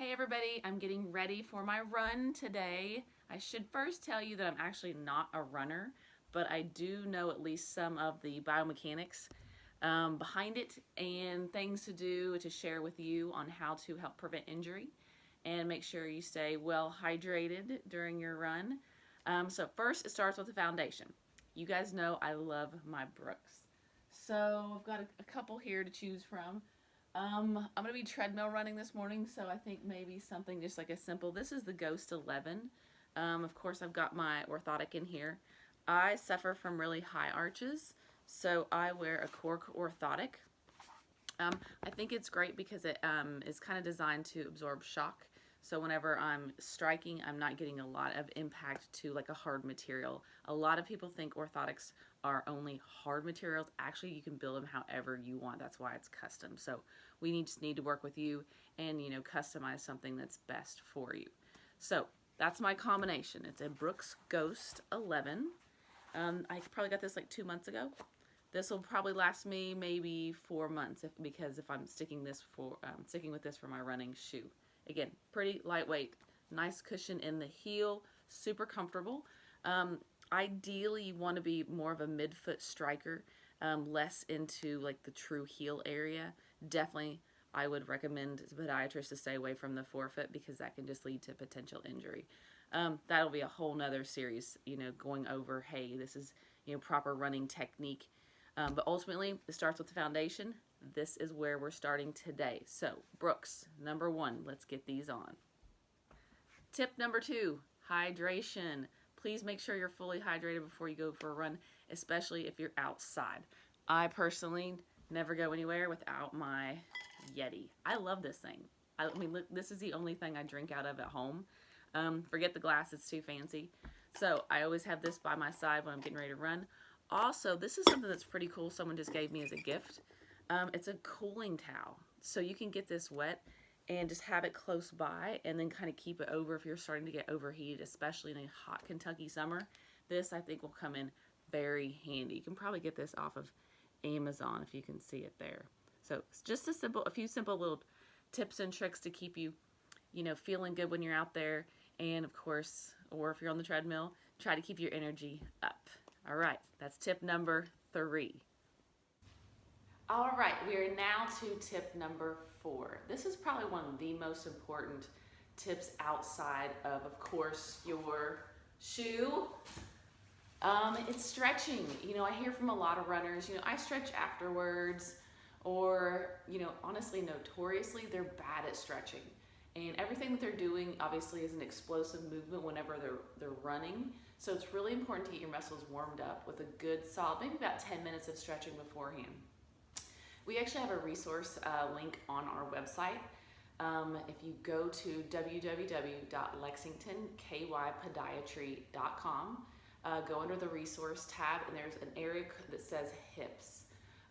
Hey everybody, I'm getting ready for my run today. I should first tell you that I'm actually not a runner, but I do know at least some of the biomechanics um, behind it and things to do to share with you on how to help prevent injury and make sure you stay well hydrated during your run. Um, so first it starts with the foundation. You guys know I love my Brooks. So I've got a, a couple here to choose from. Um, I'm going to be treadmill running this morning, so I think maybe something just like a simple, this is the Ghost 11. Um, of course, I've got my orthotic in here. I suffer from really high arches, so I wear a cork orthotic. Um, I think it's great because it um, is kind of designed to absorb shock. So whenever I'm striking, I'm not getting a lot of impact to like a hard material. A lot of people think orthotics are only hard materials. Actually, you can build them however you want. That's why it's custom. So we need, just need to work with you and, you know, customize something that's best for you. So that's my combination. It's a Brooks Ghost 11. Um, I probably got this like two months ago. This will probably last me maybe four months if, because if I'm sticking this for um, sticking with this for my running shoe. Again, pretty lightweight, nice cushion in the heel, super comfortable. Um, ideally, you want to be more of a midfoot striker, um, less into like the true heel area. Definitely, I would recommend podiatrists to stay away from the forefoot because that can just lead to potential injury. Um, that'll be a whole nother series, you know, going over, hey, this is, you know, proper running technique. Um, but ultimately, it starts with the foundation. This is where we're starting today. So, Brooks, number one, let's get these on. Tip number two, hydration. Please make sure you're fully hydrated before you go for a run, especially if you're outside. I personally never go anywhere without my Yeti. I love this thing. I mean, look, this is the only thing I drink out of at home. Um, forget the glass, it's too fancy. So I always have this by my side when I'm getting ready to run. Also, this is something that's pretty cool someone just gave me as a gift. Um, it's a cooling towel. So you can get this wet and just have it close by and then kind of keep it over if you're starting to get overheated, especially in a hot Kentucky summer. This I think will come in very handy. You can probably get this off of Amazon if you can see it there. So it's just a simple, a few simple little tips and tricks to keep you, you know, feeling good when you're out there. And of course, or if you're on the treadmill, try to keep your energy up. All right, that's tip number three. All right, we are now to tip number four. This is probably one of the most important tips outside of, of course, your shoe. Um, it's stretching. You know, I hear from a lot of runners, you know, I stretch afterwards or, you know, honestly, notoriously, they're bad at stretching. And everything that they're doing obviously is an explosive movement whenever they're, they're running. So it's really important to get your muscles warmed up with a good solid, maybe about 10 minutes of stretching beforehand. We actually have a resource uh, link on our website. Um, if you go to www.lexingtonkypodiatry.com, uh, go under the resource tab and there's an area that says hips.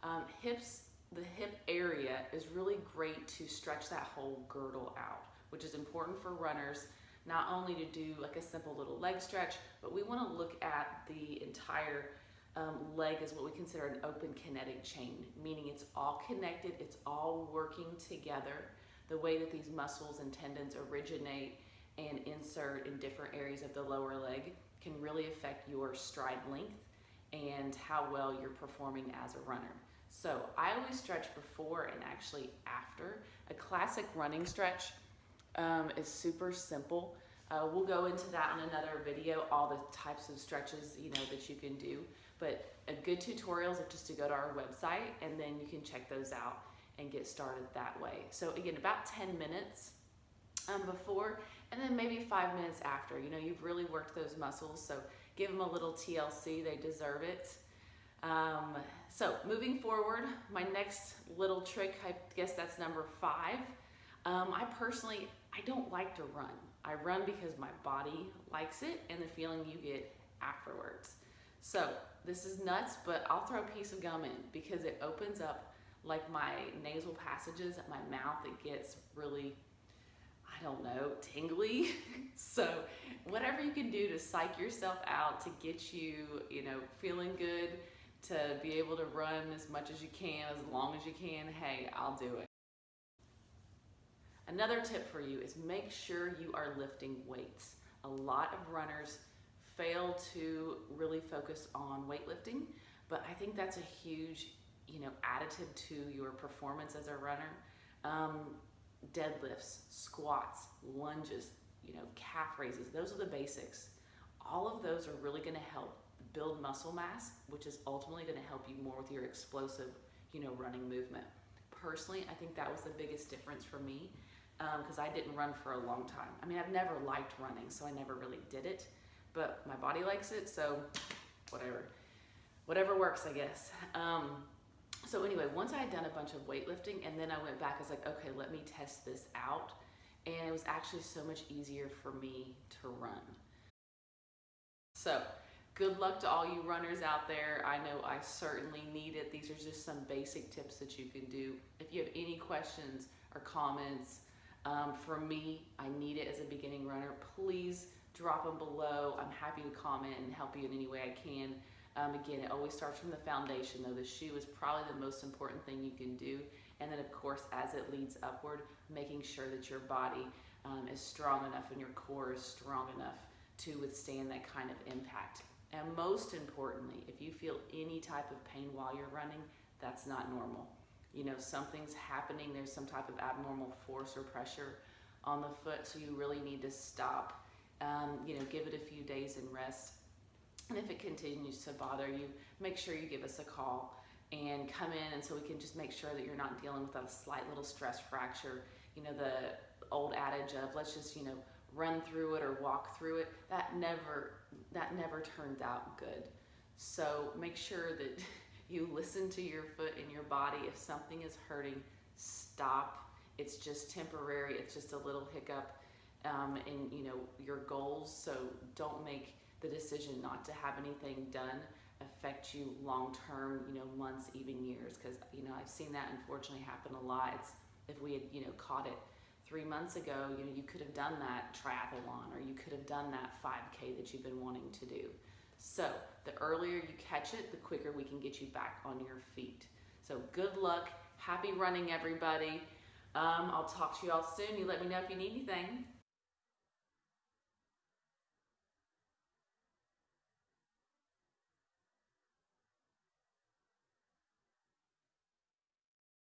Um, hips, the hip area is really great to stretch that whole girdle out, which is important for runners not only to do like a simple little leg stretch, but we want to look at the entire um, leg is what we consider an open kinetic chain, meaning it's all connected, it's all working together. The way that these muscles and tendons originate and insert in different areas of the lower leg can really affect your stride length and how well you're performing as a runner. So I always stretch before and actually after. A classic running stretch um, is super simple. Uh, we'll go into that on another video, all the types of stretches you know that you can do. But a good tutorial is just to go to our website and then you can check those out and get started that way. So again, about 10 minutes um, before and then maybe five minutes after. You know, you've really worked those muscles, so give them a little TLC, they deserve it. Um, so moving forward, my next little trick, I guess that's number five. Um, I personally, I don't like to run. I run because my body likes it and the feeling you get afterwards. So this is nuts, but I'll throw a piece of gum in because it opens up like my nasal passages at my mouth. It gets really, I don't know, tingly. so whatever you can do to psych yourself out, to get you, you know, feeling good, to be able to run as much as you can, as long as you can, hey, I'll do it. Another tip for you is make sure you are lifting weights. A lot of runners fail to really focus on weightlifting, but I think that's a huge, you know, additive to your performance as a runner. Um, deadlifts, squats, lunges, you know, calf raises, those are the basics. All of those are really gonna help build muscle mass, which is ultimately gonna help you more with your explosive, you know, running movement. Personally, I think that was the biggest difference for me because um, I didn't run for a long time. I mean, I've never liked running, so I never really did it, but my body likes it, so whatever. Whatever works, I guess. Um, so anyway, once I had done a bunch of weightlifting and then I went back, I was like, okay, let me test this out. And it was actually so much easier for me to run. So good luck to all you runners out there. I know I certainly need it. These are just some basic tips that you can do. If you have any questions or comments, um, for me, I need it as a beginning runner. Please drop them below. I'm happy to comment and help you in any way I can. Um, again, it always starts from the foundation though. The shoe is probably the most important thing you can do. And then of course, as it leads upward, making sure that your body um, is strong enough and your core is strong enough to withstand that kind of impact. And most importantly, if you feel any type of pain while you're running, that's not normal. You know, something's happening, there's some type of abnormal force or pressure on the foot, so you really need to stop. Um, you know, give it a few days and rest and if it continues to bother you, make sure you give us a call and come in and so we can just make sure that you're not dealing with a slight little stress fracture. You know, the old adage of let's just, you know, run through it or walk through it, that never that never turns out good. So make sure that you listen to your foot and your body. If something is hurting, stop. It's just temporary. It's just a little hiccup um, in you know your goals. So don't make the decision not to have anything done affect you long term, you know, months, even years. Because, you know, I've seen that unfortunately happen a lot. It's, if we had, you know, caught it three months ago, you know, you could have done that triathlon or you could have done that 5K that you've been wanting to do. So the earlier you catch it, the quicker we can get you back on your feet. So good luck. Happy running, everybody. Um, I'll talk to you all soon. You let me know if you need anything.